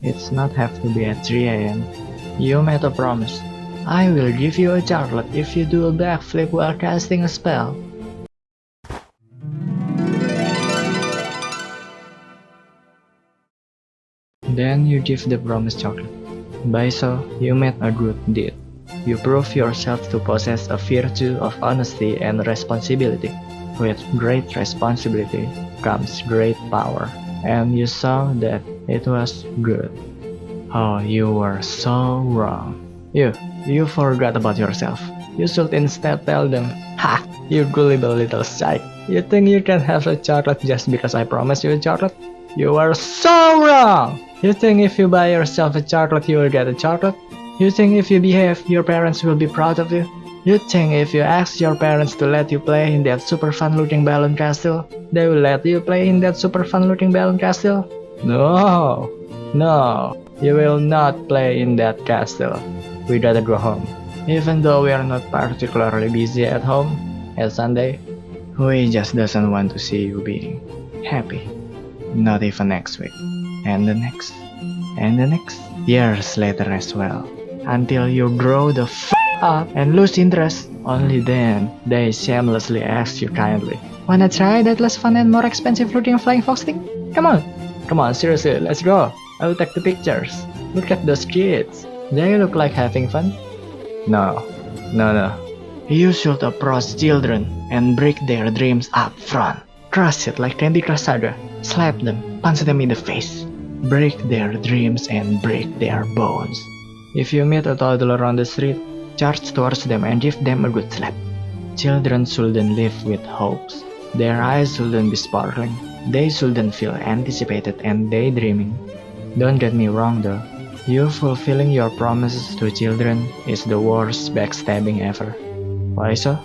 It's not have to be at 3 a.m. You made a promise. I will give you a chocolate if you do a backflip while casting a spell. Then you give the promised chocolate. By so, you made a good deed. You prove yourself to possess a virtue of honesty and responsibility. With great responsibility comes great power, and you saw that it was good. Oh, you were so wrong. You, you forgot about yourself. You should instead tell them, Ha! You gullible little psych. You think you can have a chocolate just because I promised you a chocolate? You are so wrong! You think if you buy yourself a chocolate you will get a chocolate? You think if you behave, your parents will be proud of you? You think if you ask your parents to let you play in that super fun looking balloon castle, they will let you play in that super fun looking balloon castle? No! No! You will not play in that castle. We'd rather go home. Even though we are not particularly busy at home, at Sunday, we just doesn't want to see you being happy. Not even next week. And the next. And the next. Years later as well. Until you grow the f up and lose interest. Only then, they shamelessly ask you kindly. Wanna try that less fun and more expensive looking flying fox thing? Come on! Come on, seriously, let's go! I'll take the pictures. Look at those kids. They look like having fun. No, no, no. You should approach children and break their dreams up front. Crush it like Candy Crush Saga. Slap them, punch them in the face. Break their dreams and break their bones. If you meet a toddler on the street, charge towards them and give them a good slap. Children shouldn't live with hopes. Their eyes shouldn't be sparkling. They shouldn't feel anticipated and daydreaming. Don't get me wrong though. You fulfilling your promises to children is the worst backstabbing ever. Why so?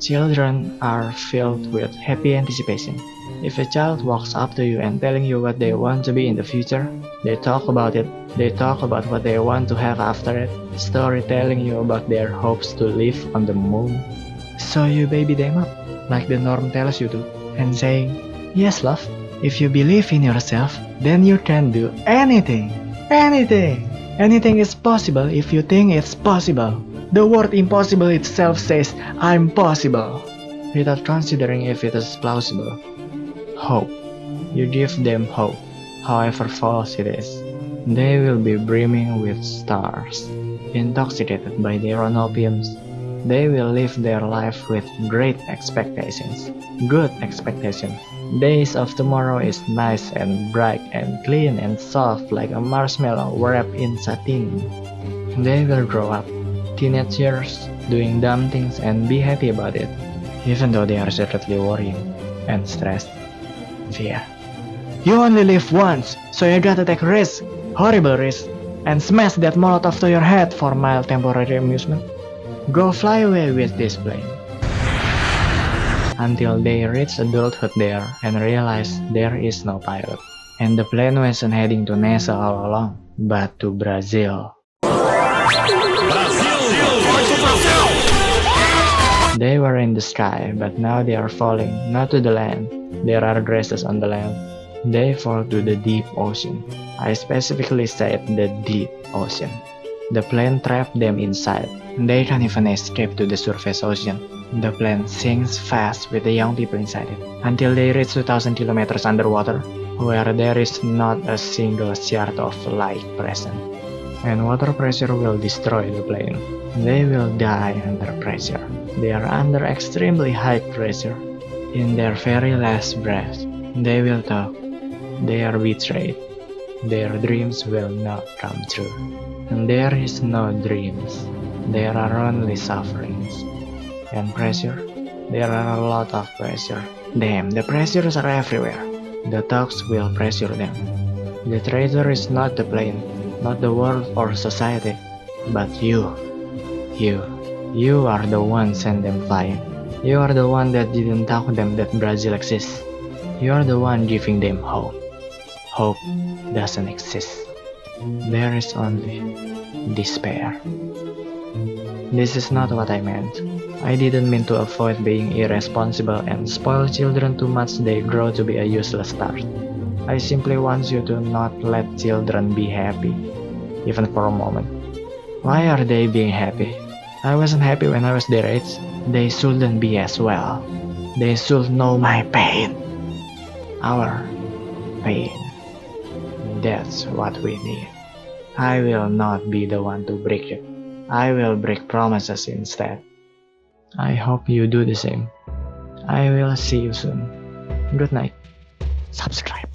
Children are filled with happy anticipation. If a child walks up to you and telling you what they want to be in the future, they talk about it. They talk about what they want to have after it. Story telling you about their hopes to live on the moon. So you baby them up, like the norm tells you to, and saying, Yes, love, if you believe in yourself, then you can do anything. Anything! Anything is possible if you think it's possible. The word impossible itself says, I'm possible, without considering if it is plausible. Hope. You give them hope, however false it is. They will be brimming with stars, intoxicated by their own opiums. They will live their life with great expectations, good expectations. Days of tomorrow is nice and bright and clean and soft like a marshmallow wrapped in satin. They will grow up, teenagers, doing dumb things and be happy about it, even though they are secretly worrying and stressed. Fear. You only live once, so you gotta take risks, horrible risks, and smash that molotov to your head for mild temporary amusement. Go fly away with this plane until they reach adulthood there and realize there is no pilot. And the plane wasn't heading to NASA all along, but to Brazil. They were in the sky, but now they are falling, not to the land. There are dresses on the land. They fall to the deep ocean. I specifically said the deep ocean. The plane trapped them inside. They can't even escape to the surface ocean. The plane sinks fast with the young people inside it, until they reach 2000 kilometers underwater, where there is not a single shard of light present. And water pressure will destroy the plane. They will die under pressure. They are under extremely high pressure. In their very last breath, they will talk. They are betrayed. Their dreams will not come true. And there is no dreams. There are only sufferings. And pressure? There are a lot of pressure. Damn, the pressures are everywhere. The talks will pressure them. The traitor is not the plane, not the world or society, but you. You. You are the one sent them flying. You are the one that didn't tell them that Brazil exists. You are the one giving them hope. Hope doesn't exist. There is only despair. This is not what I meant. I didn't mean to avoid being irresponsible and spoil children too much they grow to be a useless start. I simply want you to not let children be happy, even for a moment. Why are they being happy? I wasn't happy when I was their age. They shouldn't be as well. They should know my pain. Our pain. That's what we need. I will not be the one to break it. I will break promises instead. I hope you do the same. I will see you soon. Good night. Subscribe.